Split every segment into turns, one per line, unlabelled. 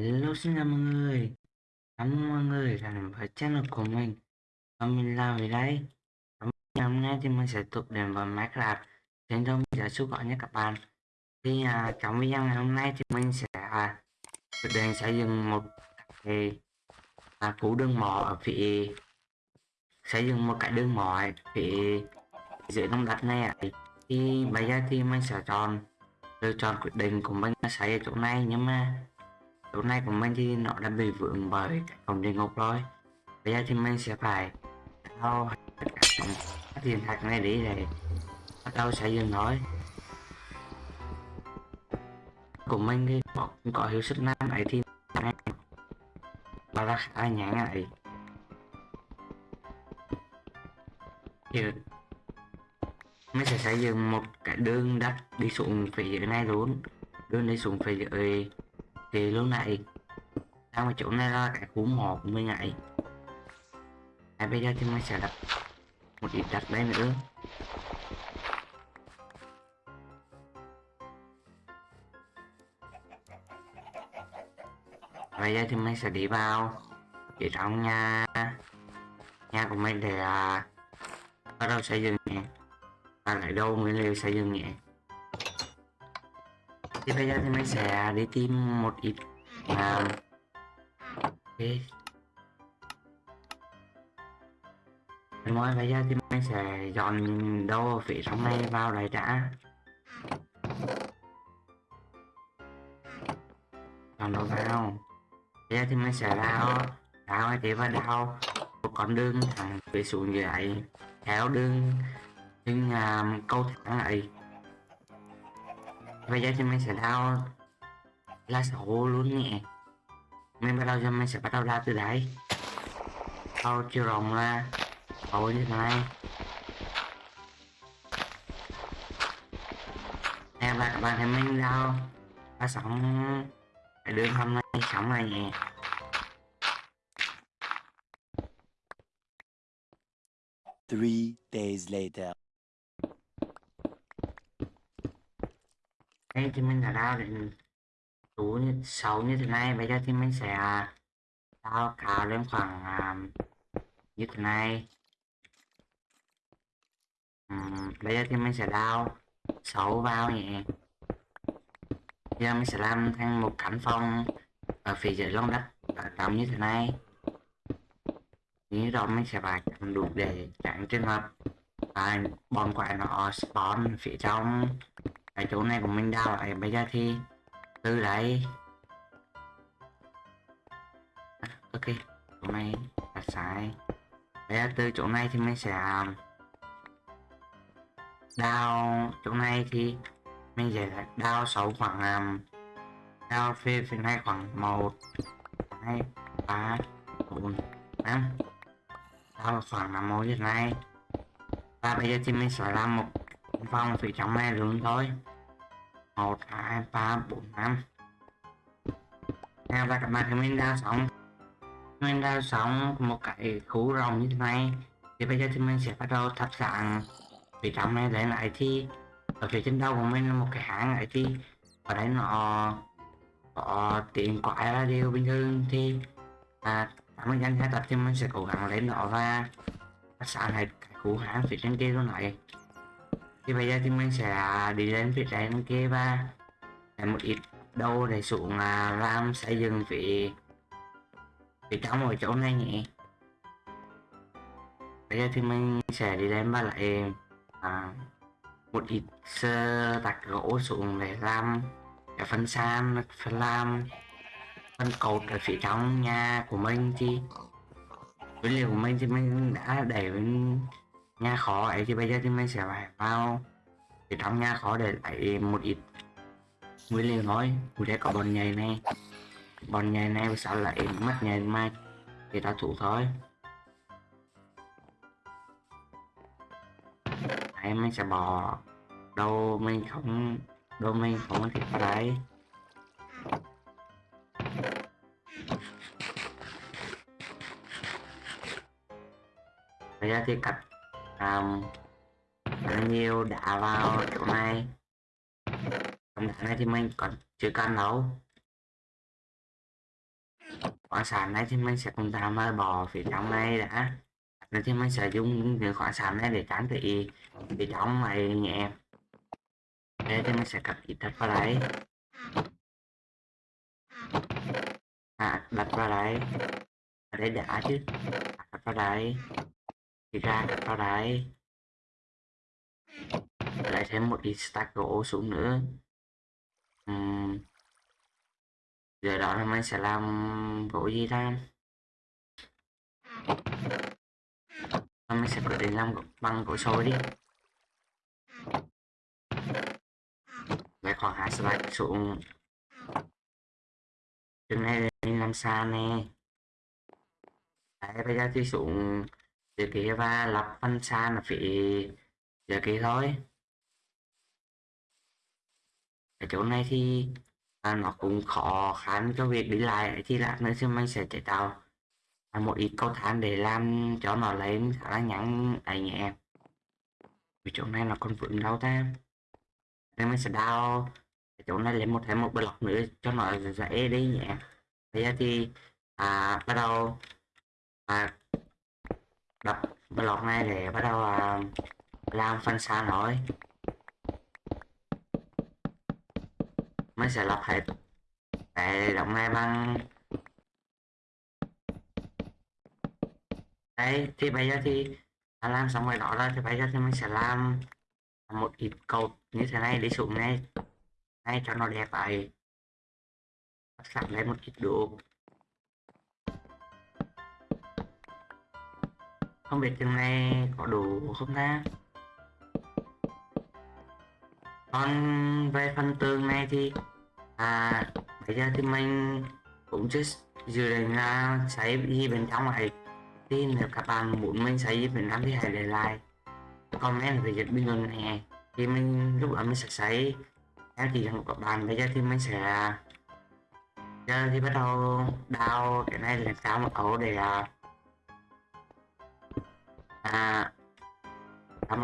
Hello xin chào mọi người. Cảm ơn mọi người đã đến với channel của mình. Và mình là về đây Và hôm nay thì mình sẽ tục đến với Minecraft. Trên đó mình sẽ xúc gọi nhé các bạn. Thì à, trong video ngày hôm nay thì mình sẽ à, quyết định xây dựng một cái à, cú đường mỏ ở phía xây dựng một cái đường mỏ ở phía dưới đông đất này ấy. thì bây giờ thì mình sẽ chọn lựa chọn quyết định của mình là xây ở chỗ này nhưng mà lúc này của mình thì nó đã bị vướng bởi cổng địa ngục rồi. Bây giờ thì mình sẽ phải thao tất cả các thiên thạch này đi để bắt đầu xây dựng thôi. Của mình thì có, có hiệu suất nam ấy thì này và là khá nhãn ấy. Thì mình sẽ xây dựng một cái đường đất đi xuống phía dưới này luôn. Đường đi xuống phía dưới thì lúc này. Đang ở chỗ này là cái khu mỏ của mình này. À, bây giờ thì mình sẽ đặt một ít đặt đây nữa. Bây giờ thì mình sẽ đi vào. Ở trong nhà. Nhà của mình để à, bắt đầu xây dựng nhé. Và lại đâu nguyên liệu xây dựng nhé thì bây giờ thì mình sẽ đi tìm một ít à, okay. rồi bây giờ thì mình sẽ dọn đồ phía trong này vào đây đã. Dọn đồ vào. Bây giờ thì mình sẽ đào. Đào cái và đào một con đường thẳng phía xuống dưới theo đường đường à, um, câu thẳng ấy bây giờ thì mình sẽ đào lá sổ luôn nhé mình bắt đầu cho mình sẽ bắt đầu đào từ đấy đào chiều rộng là sổ như thế này. Nè và các bạn thấy mình đào lá sóng cái đường hôm nay sóng này nhé
Three days later.
Đây thì mình đã đào đến đủ như như thế này bây giờ thì mình sẽ đào cao lên khoảng um, như thế này. Um, bây giờ thì mình sẽ đào sâu vào nhé bây giờ mình sẽ làm thành một căn phòng ở phía dưới lòng đất tầm như thế này. Như đó mình sẽ phải chặn đủ để tránh trường hợp à, bọn quái nó spawn phía trong cái chỗ này của mình đào lại. Bây giờ thì từ đấy à, ok. Chỗ này là sai. Bây giờ từ chỗ này thì mình sẽ um, đào chỗ này thì mình sẽ đào sâu khoảng um, đào phía phía này khoảng một hai ba bốn năm. Đào khoảng là một như thế này. Và bây giờ thì mình sẽ làm một phòng phía trong này luôn thôi một hai ba bốn năm. Nào và các bạn thì mình đã xong Mình đã xong một cái khu rồng như thế này. Thì bây giờ thì mình sẽ bắt đầu thắp sáng. Vì trong này lên lại thì Ở phía trên đầu của mình là một cái hãng này thì Ở đây nó Có tiếng quái là điều bình thường thì à, mình danh hai tập thì mình sẽ cố gắng lên đó và thắp sáng hết cái khu hãng phía trên kia luôn này thì bây giờ thì mình sẽ đi lên phía trên kia và làm một ít đâu để xuống là làm xây dựng vị vị trong ở chỗ này nhỉ. Bây giờ thì mình sẽ đi lên và lại à, một ít sơ tạc gỗ xuống để làm cái phần san phần làm phần cột ở phía trong nhà của mình. Thì nguyên liệu của mình thì mình đã để bên nhà khó, ấy thì bây giờ thì mình sẽ phải vào thì trong nhà khó để lấy một ít nguyên liệu thôi. Ở đây có bọn nhầy này. Bọn nhầy này sao lại mất nhầy mai thì ta thủ thôi. Đấy mình sẽ bỏ đâu mình không, đâu mình không thể đấy. Bây giờ thì cắt um, bao nhiêu đã vào chỗ này. Còn đá này thì mình còn chưa cần đâu. Khoáng sản này thì mình sẽ cùng tạm mơ bỏ phía trong này đã. Nên thì mình sẽ dùng những khoáng sản này để tránh thị phía trong này nhẹ đây thì mình sẽ cắt ít đất vào đấy à, đặt vào đấy ở đây đã chứ. Đặt vào đấy thì ra đặt vào đấy. Lại thêm một ít stack gỗ xuống nữa. Uhm. giờ đó là mình sẽ làm gỗ gì ra mình sẽ quyết định làm gỗ- bằng gỗ sồi đi. Lại khoảng hai stack xuống. Chừng này mình làm xa nè. Đấy, bây giờ thì xuống dưới kia và lập phân xa là phía giờ kia thôi. Ở chỗ này thì à, nó cũng khó khăn cho việc đi lại. Thì lát nữa thì mình sẽ chế tạo à, một ít cầu thang để làm cho nó lên khá là ngắn ấy nhẹ. Vì chỗ này nó còn vững đâu ta? Nên mình sẽ đào ở chỗ này lên một thêm một block nữa cho nó dễ đi nhẹ. Bây giờ thì à, bắt đầu à, đập block này để bắt đầu à, làm phân xa nói mới sẽ lọc hết. Cái động này bằng đấy, thì bây giờ thì đã làm xong rồi đó rồi, thì bây giờ thì mình sẽ làm một ít cột như thế này đi xuống này. Này cho nó đẹp vậy sẵn lên một ít đồ không biết chừng này có đủ không ta? Còn về phần tường này thì à bây giờ thì mình cũng chưa dự định là xây gì bên trong này thì nếu các bạn muốn mình xây gì bên trong thì hãy để lại comment về dịch bình luận này. Thì mình lúc đó mình sẽ xây theo chỉ dẫn của các bạn. Bây giờ thì mình sẽ, giờ thì bắt đầu đào cái này lên cao một ổ để à, à,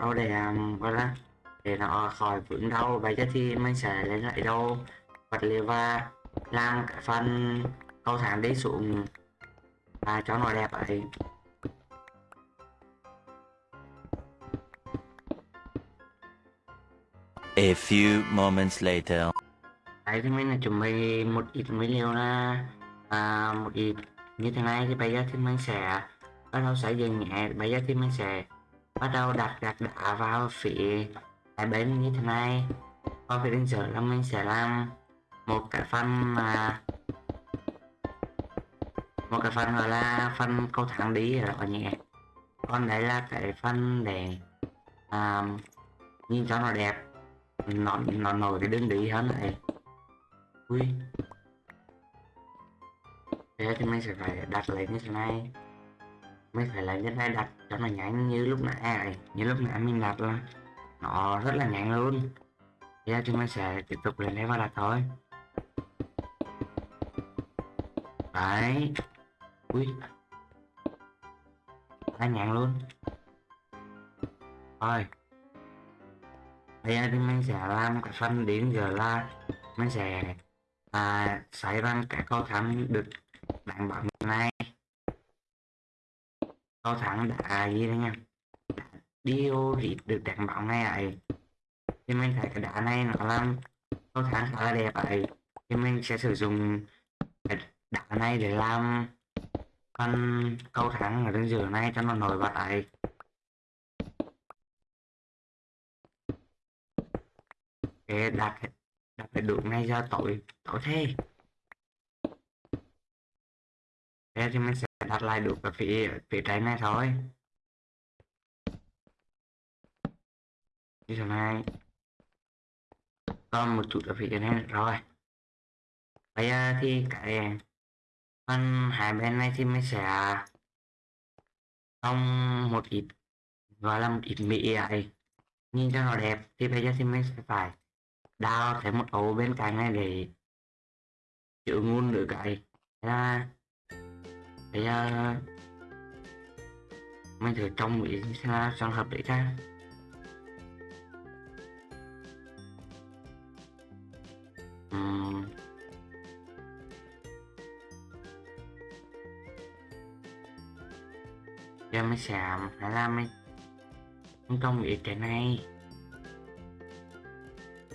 ổ để um, gọi là để nó khỏi vướng đâu bây giờ thì mình sẽ lấy lại đâu vật liệu và làm cái phần cầu thang đi xuống và cho nó đẹp ấy
A few moments later.
đấy thì mình là chuẩn bị một ít nguyên liệu là à, một ít như thế này thì bây giờ thì mình sẽ bắt đầu sẽ dừng nhẹ bây giờ thì mình sẽ bắt đầu đặt gạch đá vào phía hai bên như thế này. Có phía bên dưới là mình sẽ làm một cái phần mà một cái phần gọi là phần cầu thẳng đi rồi nhẹ. Còn đấy là cái phần để à, nhìn cho nó đẹp. Nó nó nổi cái đường đi hơn này. Ui. Thế thì mình sẽ phải đặt lấy như thế này mới phải là dân hai đặt cho nó nhanh như lúc nãy. Này như lúc nãy mình đặt là nó rất là nhanh luôn. Bây giờ thì mình sẽ tiếp tục lên đây và đặt thôi. Đấy. Ui. Hai nhanh luôn. Thôi bây giờ thì mình sẽ làm cái phần đến giờ là mình sẽ à, xảy ra cái cầu thang được đảm bảo này cầu thắng đã gì đấy nha. Điêu thì được đảm bảo ngay ấy thì mình thấy cái đá này nó làm cầu thắng khá là đẹp ấy thì mình sẽ sử dụng cái đá này để làm con câu thắng ở trên giữa này cho nó nổi bật ấy để đặt đặt cái đường này ra tội tội thế. Thế thì mình sẽ đặt lại được ở phía phía trái này thôi. Như thế này còn một chút ở phía trên này rồi bây giờ thì cái phần hai bên này thì mình sẽ xong một ít, gọi là một ít mỹ ấy. Nhìn cho nó đẹp, thì bây giờ thì mình sẽ phải đào thêm một ổ bên cạnh này để chữ ngun nữa cái là bây giờ mình thử trong ý xem là trong hợp lý ra Ừm. giờ mình sẽ phải làm mình không trong ý cái này.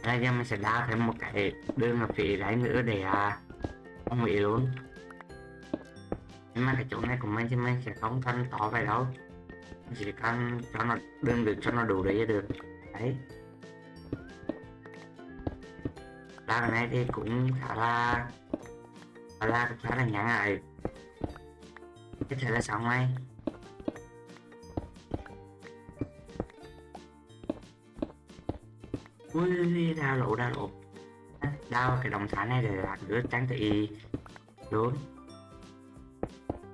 Ra giờ mình sẽ đá thêm một cái đường ở phía đấy nữa để à, không bị luôn mà cái chỗ này của mình thì mình sẽ không thân to vậy đâu. Mình chỉ cần cho nó đường được cho nó đủ để được. Đấy. Đào cái này thì cũng khá là khá là khá là ngắn ngại có thể là xong ngay. Ui đào lộ đào lộ đau cái động thái này để làm đứa trang thị luôn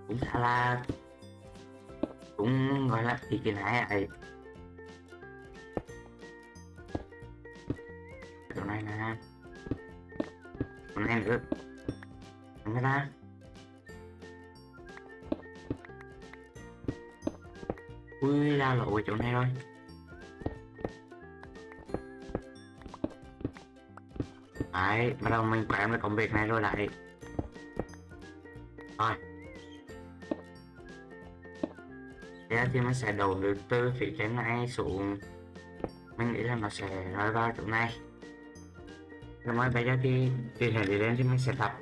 cũng khá là cũng gọi là thì cái này ấy. Chỗ này nè. Chỗ này nữa. Người ta. Ui, ra lộ chỗ này rồi. Đấy, bắt đầu mình quen được công việc này rồi lại. Rồi. Thế thì mình sẽ đổ được từ phía trên này xuống. Mình nghĩ là nó sẽ rơi vào chỗ này. Rồi bây giờ thì từ này đi lên thì mình sẽ đặt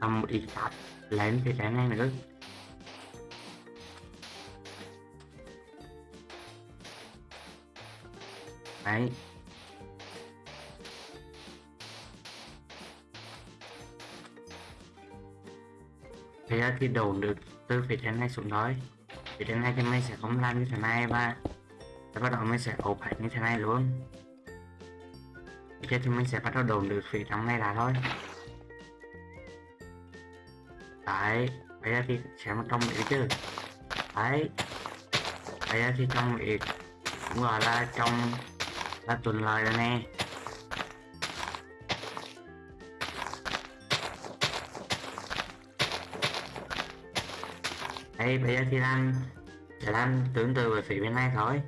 tầm một ít cát lên phía trên này nữa. Đấy. Bây giờ thì đổ được từ phía trên này xuống thôi thì đến này thì mình sẽ không làm như thế này và và bắt đầu mình sẽ ốp hết như thế này luôn. Giờ thì mình sẽ bắt đầu đồn được phía trong này là thôi. Đấy, bây giờ thì sẽ một trong mỹ chứ. Đấy, bây giờ thì trong mỹ cũng gọi là trong là tuần lời rồi nè. Đây bây giờ thì làm sẽ làm tương tự về phía bên này thôi.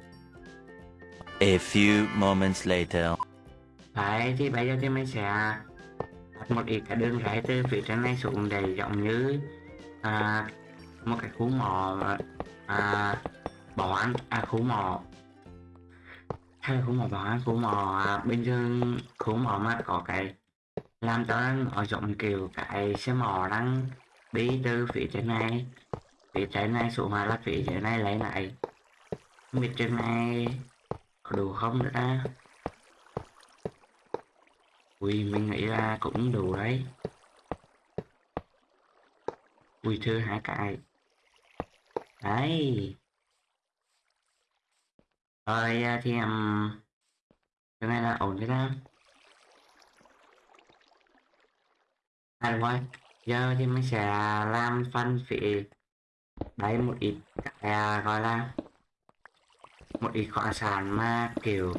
A few moments later.
đấy thì bây giờ thì mình sẽ đặt một ít cái đường rẽ từ phía trên này xuống để giống như à, một cái khu mỏ à, bảo an à khu mỏ. Hay là khu mỏ bảo an khu mỏ à, bên dương khu mỏ mà có cái làm cho nó giống kiểu cái xe mỏ đang đi từ phía trên này phía trái này số mà là phía trên này lấy lại. Không biết trên này có đủ không nữa ta? Ui mình nghĩ là cũng đủ đấy. Ui thưa hai cái. Đấy. Rồi à, thì um, cái này là ổn thế ta, à đúng rồi. Giờ thì mình sẽ làm phân phía đấy một ít cái à, gọi là một ít khoáng sản mà kiểu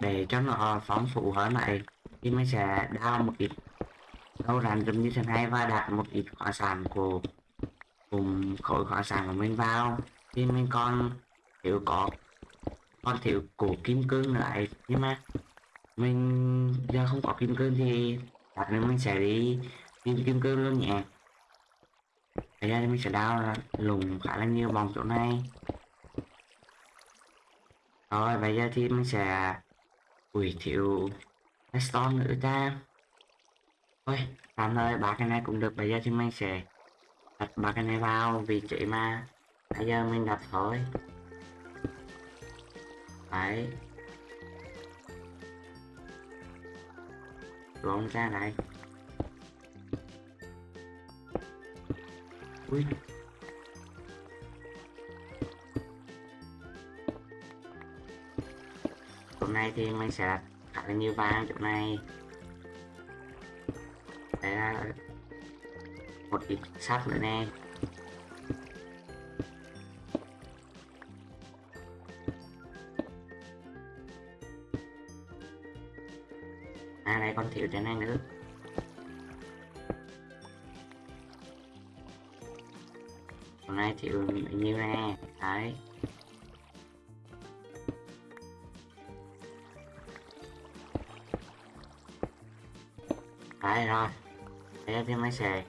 để cho nó phóng phụ hơn này thì mình sẽ đào một ít đâu rắn giống như thế này và đặt một ít khoáng sản của cùng khối khoáng sản của mình vào. Thì mình còn thiếu có còn thiếu của kim cương lại nhưng mà mình giờ không có kim cương thì đặt nữa mình sẽ đi tìm kim cương luôn nhé bây giờ thì mình sẽ đào ra lùng khá là nhiều vòng chỗ này. Rồi, bây giờ thì mình sẽ ui thiếu redstone nữa ta. Thôi tạm thời ba cái này cũng được. Bây giờ thì mình sẽ đặt ba cái này vào vị trí mà bây giờ mình đặt thôi. Đấy. Đúng ra này ui chỗ này thì mình sẽ đặt khá nhiều vàng chỗ này. Đấy là một ít sắt nữa nè. À đây còn thiếu cái này nữa. Hôm nay thiếu bao nhiêu nè đấy. Đấy rồi. Bây giờ thì mới xề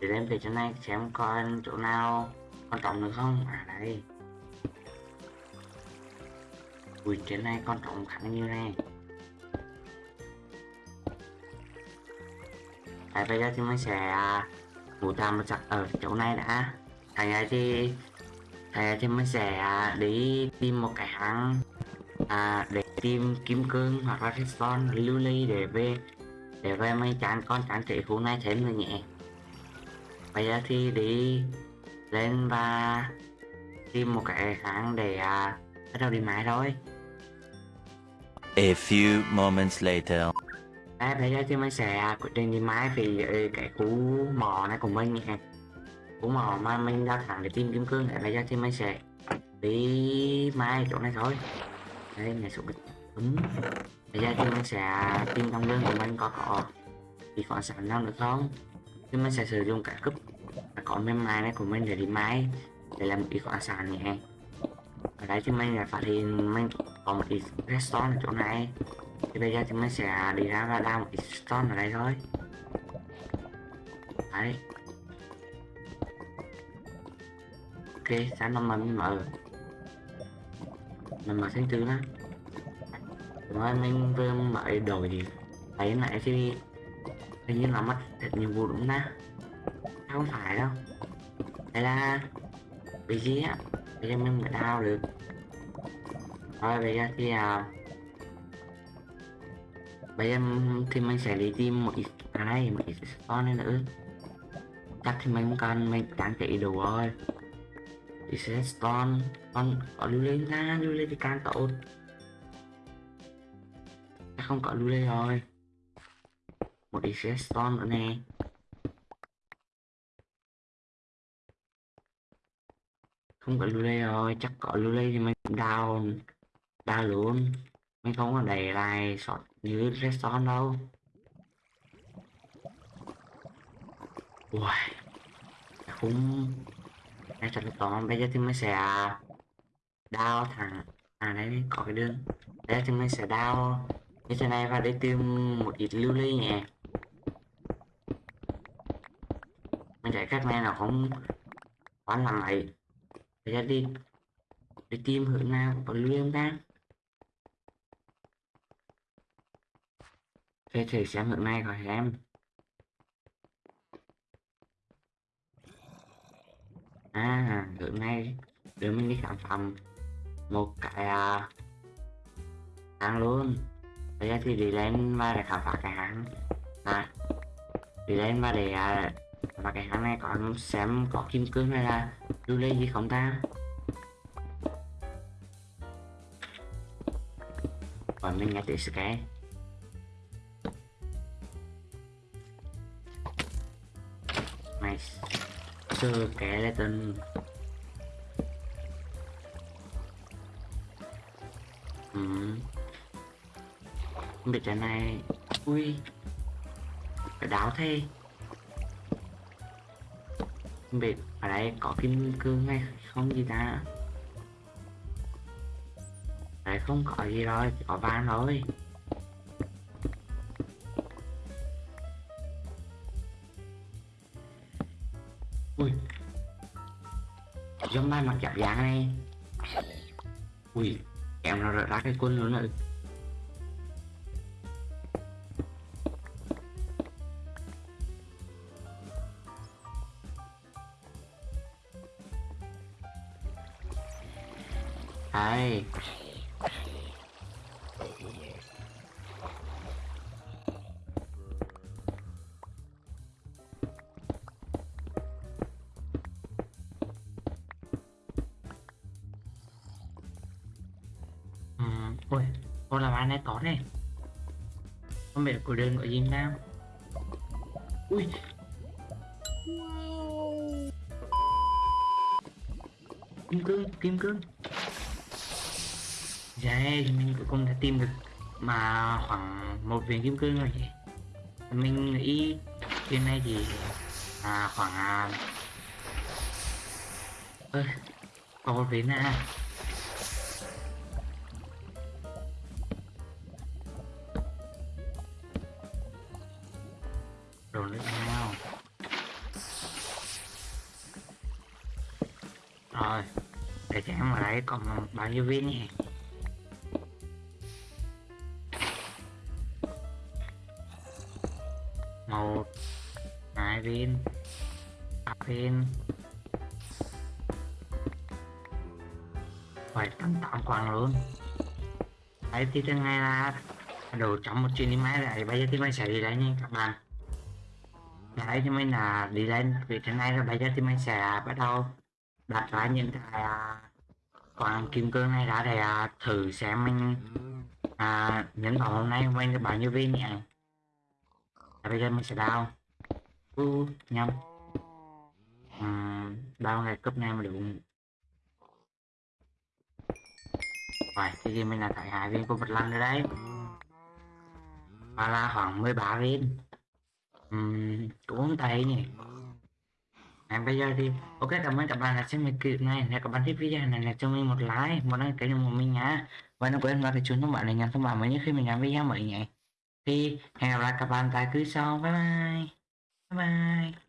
để lên về chỗ này xem coi chỗ nào Con trọng được không? À đây. Ui trên này con trọng khá như này Đấy, bây giờ thì mới sẽ ngủ tạm một ở chỗ này đã. Thành ra thì Thành ra thì mình sẽ à, đi tìm một cái hang à, để tìm kim cương hoặc là redstone lưu ly để về để về mấy chán con chán trị khu này thêm nữa nhẹ bây giờ thì đi lên và tìm một cái hang để à, bắt đầu đi mãi thôi.
A few moments later.
Đấy, bây giờ thì mình sẽ quyết định đi mãi vì ờ, cái khu mỏ này của mình nhé cũng mà mai mình ra thẳng để tìm kim cương để bây giờ thì mình sẽ đi mai chỗ này thôi. Đây nhà số đúng bây giờ thì mình sẽ tìm trong lương của mình có có thì có sẵn nào được không? Thì mình sẽ sử dụng cả cúp và có mềm mai này của mình để đi mai, để làm một ít khoáng sản nhé ở đây thì mình lại phát hiện mình có một ít redstone ở chỗ này. Thì bây giờ thì mình sẽ đi ra và đào một ít stone ở đây thôi. Đấy. Ok sáng năm mình mở. Mình mở tháng tư đó. Đúng rồi mình vừa mở đổi thì thấy lại thì hình như là mất thật nhiệm vụ đúng na không phải đâu. Đây là bị gì á. Bây giờ mình mới đào được. Rồi bây giờ thì à, bây giờ thì mình sẽ đi tìm một ít cái này một ít spawn nữa. Chắc thì mình cần mình đang chạy đủ rồi thì sẽ con có lưu lên ra lưu lên thì càng tốt ta không có lưu lên rồi. Một ít sẽ nữa nè. Không có lưu lên rồi chắc có lưu lên thì mình down down luôn. Mình không có đẩy lại sọt như redstone đâu. Uầy, không thật là to bây giờ thì mình sẽ đào thẳng à đấy có cái đường. Bây giờ thì mình sẽ đào như thế này và để tìm một ít lưu ly nhẹ mình chạy cách này nó không quá làm ấy bây giờ đi đi tìm hướng nào có lưu ly ta. Thế thử xem hướng này khỏi em. À hướng nay đưa mình đi khám phá một cái à, hang luôn. Bây giờ thì đi lên và để khám phá cái hãng. À đi lên và để à, và cái hãng này có xem có kim cương hay là lưu ly gì không ta? Còn mình nghe tiếng sky. Sơ kẻ lên tên. Ừ. không biết cái này, ui cái đáo thế. Không biết ở đây có kim cương hay không gì ta? Đây không, có gì rồi, có vàng thôi ui giống mai mặt chạm dạng này. Ui, em nó ra cái quân luôn rồi. Của. Ui. Kim cương, kim cương. Dạ, mình cũng đã tìm được mà khoảng một viên kim cương rồi chị mình nghĩ trên này thì à, khoảng à... ơ có một viên à còn ờ, bao nhiêu viên nhỉ? Một, hai viên, ba viên. Phải tầm tám quang luôn. Đấy thì thứ hai là đồ trong một chuyến đi máy lại. Bây giờ thì mình sẽ đi lên nha các bạn. Đấy thì mình là đi lên. Vì thế này là bây giờ thì mình sẽ bắt đầu đặt ra những cái à, còn kim cương này đã để à, thử xem mình à, những vòng hôm nay mình được bao nhiêu viên nhỉ à, bây giờ mình sẽ đào. U nhầm. À, đào ngày cấp này mà đúng. Rồi thì mình là tại hai viên của vật lăng ở đây và là khoảng 13 viên. Uhm, cũng không tệ nhỉ em bây giờ thì, ok, cảm ơn các bạn đã xem mình clip này. Nếu các bạn thích video này là cho mình một like, một đăng ký của mình nhá. Và đừng quên vào cái chuông thông báo để nhận thông báo mới nhất khi mình làm video mới nhé. Thì hẹn gặp lại các bạn tại clip sau. Bye bye. Bye bye.